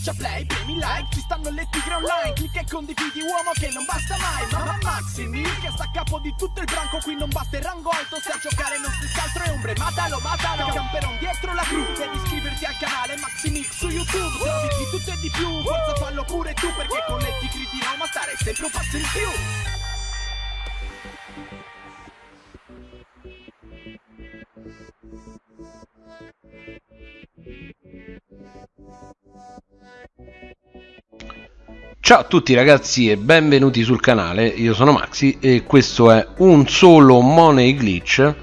Schiaccia play, premi like, ci stanno le tigre online Clicca e condividi uomo che non basta mai Mamma Maximi che sta a capo di tutto il branco Qui non basta il rango alto, se a giocare non si altro è ombre Matalo, matalo, camperon dietro la cru Devi iscriverti al canale Maximix su YouTube Trovi di tutto e di più, forza fallo pure tu Perché con le tigri di Roma stare sempre un passo in più Ciao a tutti ragazzi e benvenuti sul canale, io sono Maxi e questo è un solo money glitch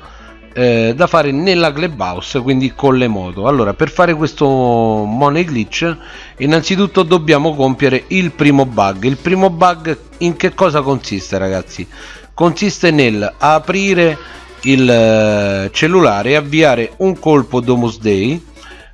eh, da fare nella clubhouse, quindi con le moto. Allora, per fare questo money glitch, innanzitutto dobbiamo compiere il primo bug. Il primo bug in che cosa consiste ragazzi? Consiste nel aprire il eh, cellulare e avviare un colpo Domus Day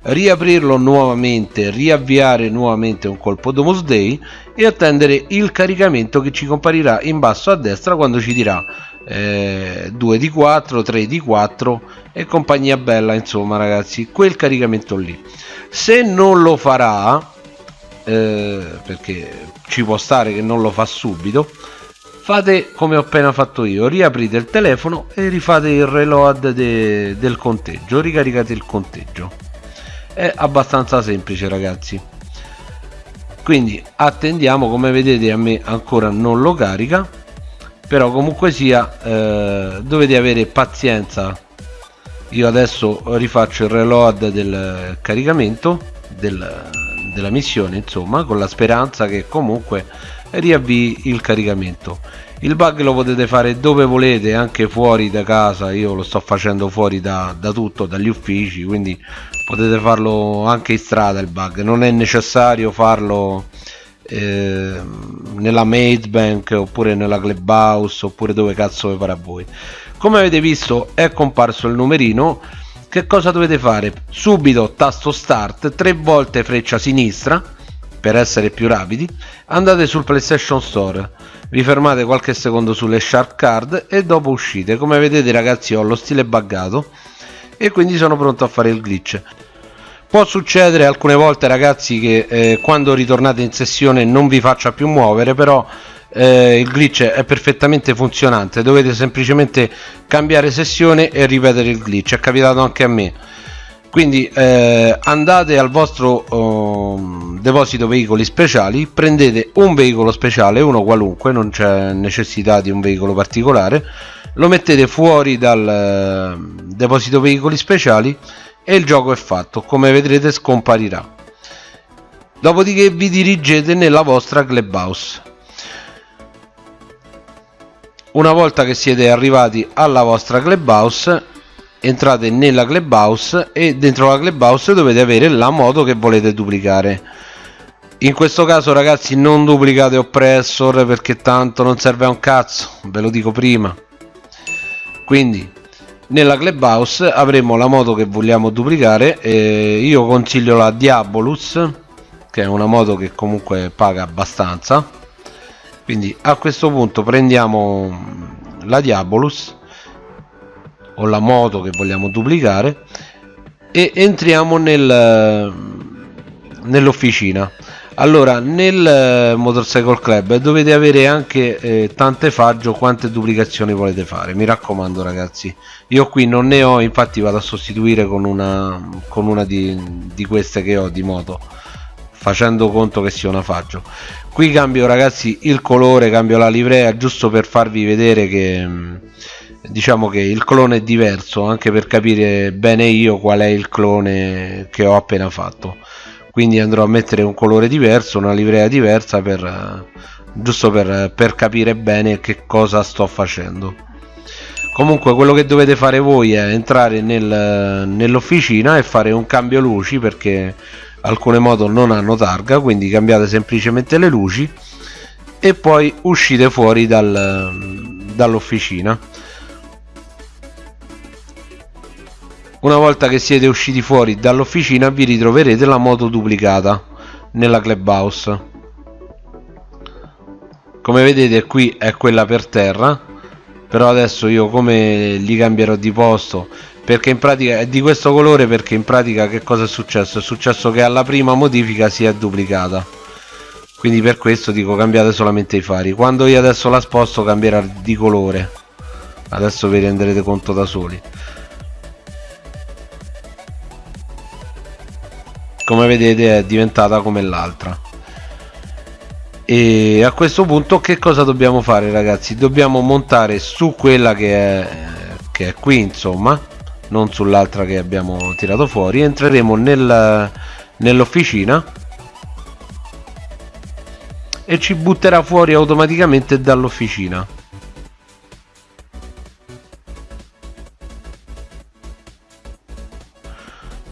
riaprirlo nuovamente, riavviare nuovamente un colpo Domus Day e attendere il caricamento che ci comparirà in basso a destra quando ci dirà eh, 2 di 4, 3 di 4 e compagnia bella insomma ragazzi, quel caricamento lì. Se non lo farà, eh, perché ci può stare che non lo fa subito, fate come ho appena fatto io, riaprite il telefono e rifate il reload de del conteggio, ricaricate il conteggio è abbastanza semplice ragazzi. Quindi attendiamo come vedete a me ancora non lo carica però comunque sia eh, dovete avere pazienza. Io adesso rifaccio il reload del caricamento del, della missione insomma con la speranza che comunque riavvii il caricamento. Il bug lo potete fare dove volete anche fuori da casa io lo sto facendo fuori da, da tutto dagli uffici quindi potete farlo anche in strada il bug. Non è necessario farlo eh, nella maid bank oppure nella clubhouse oppure dove cazzo vi pare a voi. Come avete visto è comparso il numerino. Che cosa dovete fare? Subito tasto start tre volte freccia sinistra per essere più rapidi andate sul playstation store vi fermate qualche secondo sulle sharp card e dopo uscite. Come vedete ragazzi ho lo stile buggato e quindi sono pronto a fare il glitch. Può succedere alcune volte ragazzi che eh, quando ritornate in sessione non vi faccia più muovere però eh, il glitch è perfettamente funzionante. Dovete semplicemente cambiare sessione e ripetere il glitch. È capitato anche a me. Quindi eh, andate al vostro um, deposito veicoli speciali prendete un veicolo speciale uno qualunque non c'è necessità di un veicolo particolare lo mettete fuori dal uh, deposito veicoli speciali e il gioco è fatto. Come vedrete scomparirà. Dopodiché vi dirigete nella vostra clubhouse. Una volta che siete arrivati alla vostra clubhouse entrate nella clubhouse e dentro la clubhouse dovete avere la moto che volete duplicare in questo caso ragazzi non duplicate oppressor perché tanto non serve a un cazzo ve lo dico prima. Quindi nella clubhouse avremo la moto che vogliamo duplicare io consiglio la Diabolus che è una moto che comunque paga abbastanza. Quindi a questo punto prendiamo la Diabolus o la moto che vogliamo duplicare e entriamo nel, nell'officina allora nel eh, motorcycle club dovete avere anche eh, tante faggio quante duplicazioni volete fare. Mi raccomando ragazzi. Io qui non ne ho infatti vado a sostituire con una con una di, di queste che ho di moto facendo conto che sia una faggio. Qui cambio ragazzi il colore cambio la livrea giusto per farvi vedere che diciamo che il clone è diverso anche per capire bene io qual è il clone che ho appena fatto quindi andrò a mettere un colore diverso una livrea diversa per giusto per, per capire bene che cosa sto facendo. Comunque quello che dovete fare voi è entrare nel, nell'officina e fare un cambio luci perché alcune moto non hanno targa quindi cambiate semplicemente le luci e poi uscite fuori dal, dall'officina una volta che siete usciti fuori dall'officina vi ritroverete la moto duplicata nella clubhouse. Come vedete qui è quella per terra però adesso io come li cambierò di posto? Perché in pratica è di questo colore perché in pratica che cosa è successo? È successo che alla prima modifica si è duplicata. Quindi per questo dico cambiate solamente i fari. Quando io adesso la sposto cambierà di colore. Adesso vi renderete conto da soli come vedete è diventata come l'altra. E a questo punto che cosa dobbiamo fare ragazzi? Dobbiamo montare su quella che è, che è qui insomma non sull'altra che abbiamo tirato fuori. Entreremo nel, nell'officina e ci butterà fuori automaticamente dall'officina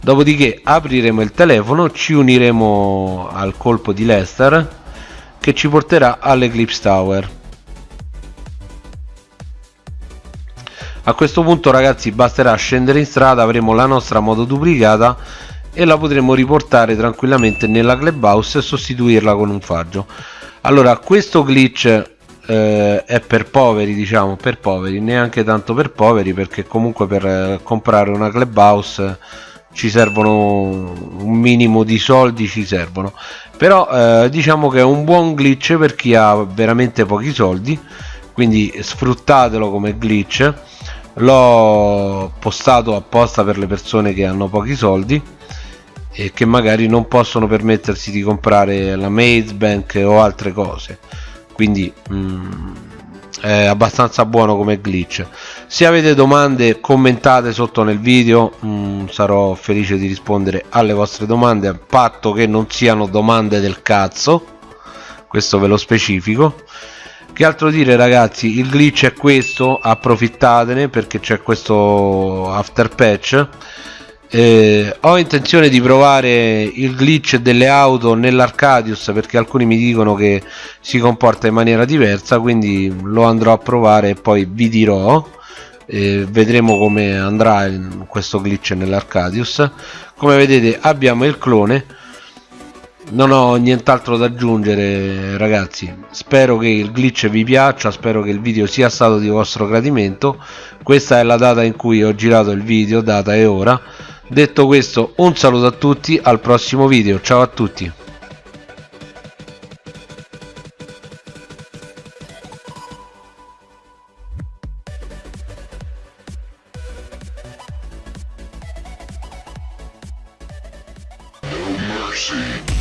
dopodiché apriremo il telefono ci uniremo al colpo di Lester che ci porterà all'Eclipse Tower. A questo punto ragazzi basterà scendere in strada avremo la nostra moto duplicata e la potremo riportare tranquillamente nella clubhouse e sostituirla con un faggio. Allora questo glitch eh, è per poveri diciamo per poveri neanche tanto per poveri perché comunque per eh, comprare una clubhouse ci servono un minimo di soldi ci servono. Però eh, diciamo che è un buon glitch per chi ha veramente pochi soldi quindi sfruttatelo come glitch. L'ho postato apposta per le persone che hanno pochi soldi e che magari non possono permettersi di comprare la Maze Bank o altre cose. Quindi mm, è abbastanza buono come glitch. Se avete domande commentate sotto nel video mh, mm, sarò felice di rispondere alle vostre domande a patto che non siano domande del cazzo questo ve lo specifico. Che altro dire ragazzi il glitch è questo approfittatene perché c'è questo after patch eh, ho intenzione di provare il glitch delle auto nell'Arcadius perché alcuni mi dicono che si comporta in maniera diversa quindi lo andrò a provare e poi vi dirò eh, vedremo come andrà questo glitch nell'Arcadius. Come vedete abbiamo il clone. Non ho nient'altro da aggiungere ragazzi. Spero che il glitch vi piaccia spero che il video sia stato di vostro gradimento. Questa è la data in cui ho girato il video data e ora detto questo un saluto a tutti al prossimo video ciao a tutti mercy.